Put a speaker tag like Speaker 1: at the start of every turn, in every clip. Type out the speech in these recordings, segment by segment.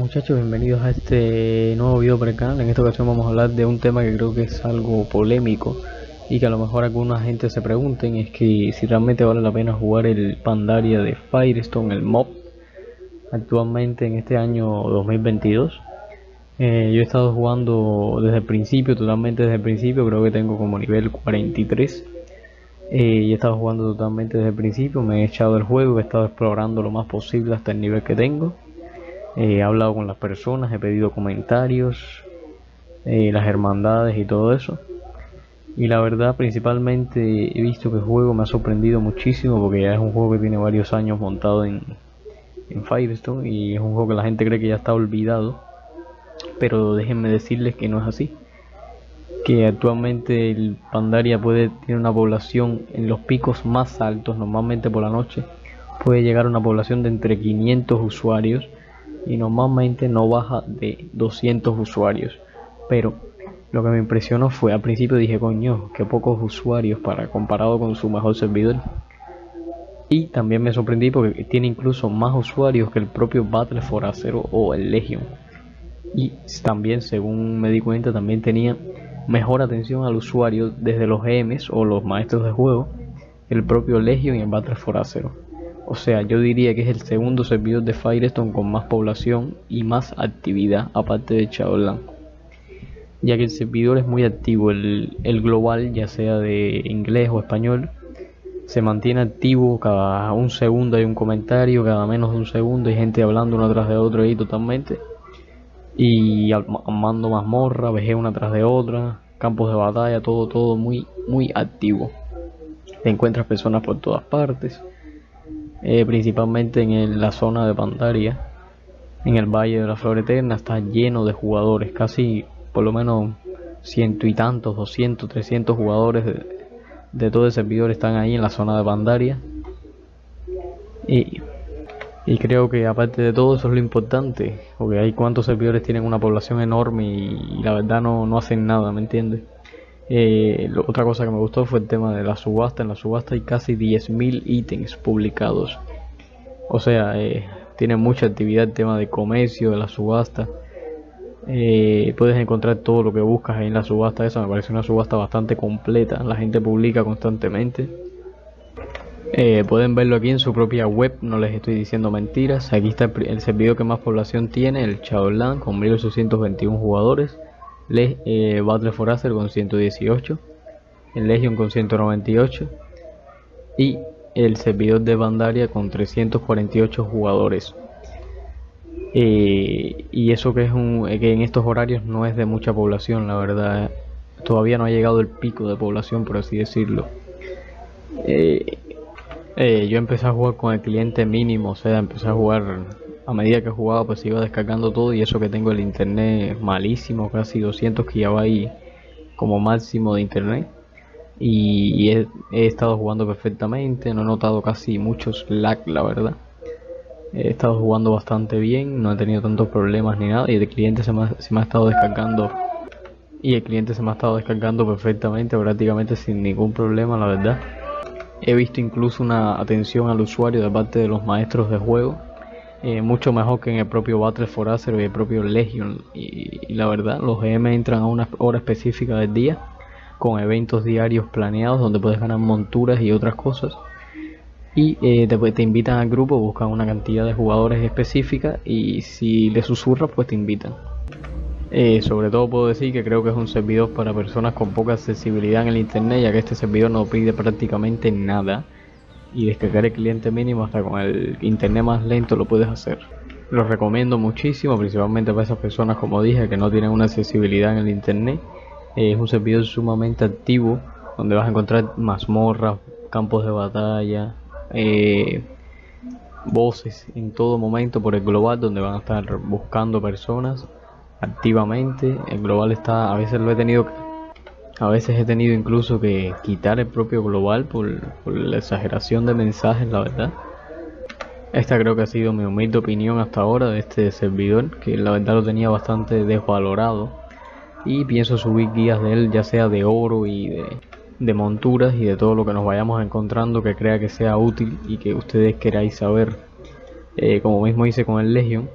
Speaker 1: Muchachos, bienvenidos a este nuevo video para el canal. En esta ocasión vamos a hablar de un tema que creo que es algo polémico y que a lo mejor alguna gente se pregunten es que si realmente vale la pena jugar el Pandaria de Firestone, el mob, actualmente en este año 2022. Eh, yo he estado jugando desde el principio, totalmente desde el principio, creo que tengo como nivel 43. Eh, y he estado jugando totalmente desde el principio, me he echado el juego, he estado explorando lo más posible hasta el nivel que tengo he hablado con las personas, he pedido comentarios, eh, las hermandades y todo eso. Y la verdad, principalmente he visto que el juego me ha sorprendido muchísimo porque ya es un juego que tiene varios años montado en, en Firestone y es un juego que la gente cree que ya está olvidado. Pero déjenme decirles que no es así. Que actualmente el Pandaria puede tener una población en los picos más altos, normalmente por la noche, puede llegar a una población de entre 500 usuarios y normalmente no baja de 200 usuarios. Pero lo que me impresionó fue al principio dije, coño, que pocos usuarios para comparado con su mejor servidor. Y también me sorprendí porque tiene incluso más usuarios que el propio Battle for Acero o el Legion. Y también, según me di cuenta, también tenía mejor atención al usuario desde los GMs o los maestros de juego el propio Legion y el Battle for Acero. O sea, yo diría que es el segundo servidor de Firestone con más población y más actividad, aparte de Shadowland. Ya que el servidor es muy activo, el, global, ya sea de inglés o español, se mantiene activo cada un segundo hay un comentario, cada menos de un segundo hay gente hablando uno tras de otro ahí totalmente. Y armando mazmorra, vejez una tras de otra, campos de batalla, todo, todo muy, muy activo. Te encuentras personas por todas partes eh, principalmente en la zona de Pandaria, en el Valle de la Flor Eterna, está lleno de jugadores, casi por lo menos ciento y tantos, 200, 300 jugadores de, todo el servidor están ahí en la zona de Pandaria. Y, creo que aparte de todo eso es lo importante, porque hay cuantos servidores tienen una población enorme y, la verdad no, no hacen nada, ¿me entiendes? Eh, otra cosa que me gustó fue el tema de la subasta. En la subasta hay casi 10.000 ítems publicados. O sea, eh, tiene mucha actividad el tema de comercio, de la subasta. Eh, puedes encontrar todo lo que buscas en la subasta. Esa me parece una subasta bastante completa. La gente publica constantemente. pueden verlo aquí en su propia web, no les estoy diciendo mentiras. Aquí está el, servidor que más población tiene, el Chaolan, con 1821 jugadores. Eh, Battle for Acer con 118, el Legion con 198 y el servidor de Bandaria con 348 jugadores. Eh, y eso que es un que en estos horarios no es de mucha población, la verdad. Todavía no ha llegado el pico de población, por así decirlo. Eh, yo empecé a jugar con el cliente mínimo, o sea, empecé a jugar a medida que jugaba pues iba descargando todo y eso que tengo el internet malísimo, casi 200 que ya va ahí como máximo de internet y, he, estado jugando perfectamente, no he notado casi muchos lag la verdad. He estado jugando bastante bien, no he tenido tantos problemas ni nada y el cliente se me ha estado descargando y el cliente se me ha estado descargando perfectamente, prácticamente sin ningún problema la verdad. He visto incluso una atención al usuario de parte de los maestros de juego eh, mucho mejor que en el propio Battle for Azeroth y el propio Legion. Y, la verdad, los GM entran a una hora específica del día con eventos diarios planeados donde puedes ganar monturas y otras cosas. Y eh, te, invitan al grupo, buscan una cantidad de jugadores específica y si les susurras, pues te invitan. Eh, sobre todo puedo decir que creo que es un servidor para personas con poca accesibilidad en el internet, ya que este servidor no pide prácticamente nada y descargar el cliente mínimo hasta con el internet más lento lo puedes hacer. Lo recomiendo muchísimo, principalmente para esas personas como dije que no tienen una accesibilidad en el internet. es un servidor sumamente activo donde vas a encontrar mazmorras, campos de batalla, eh, voces en todo momento por el global donde van a estar buscando personas activamente. El global está, a veces lo he tenido que a veces he tenido incluso que quitar el propio global por, la exageración de mensajes, la verdad. Esta creo que ha sido mi humilde opinión hasta ahora de este servidor, que la verdad lo tenía bastante desvalorado. Y pienso subir guías de él, ya sea de oro y de, monturas y de todo lo que nos vayamos encontrando que crea que sea útil y que ustedes queráis saber. Eh, como mismo hice con el Legion,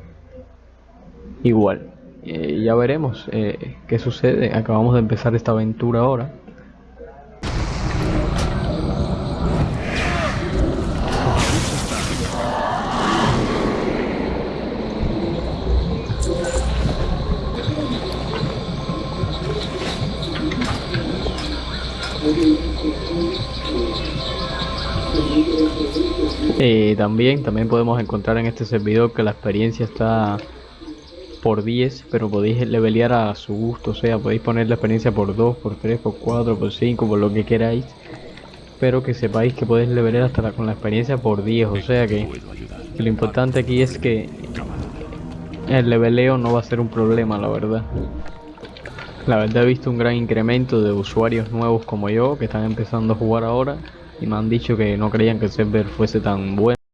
Speaker 1: igual. Eh, ya veremos eh, qué sucede. Acabamos de empezar esta aventura ahora. Eh, también, también podemos encontrar en este servidor que la experiencia está por 10, pero podéis levelear a su gusto, o sea, podéis poner la experiencia por 2, por 3, por 4, por 5, por lo que queráis. Pero que sepáis que podéis levelear hasta con la experiencia por 10, o sea que, que lo importante aquí es que el leveleo no va a ser un problema, la verdad. La verdad he visto un gran incremento de usuarios nuevos como yo que están empezando a jugar ahora y me han dicho que no creían que el server fuese tan bueno.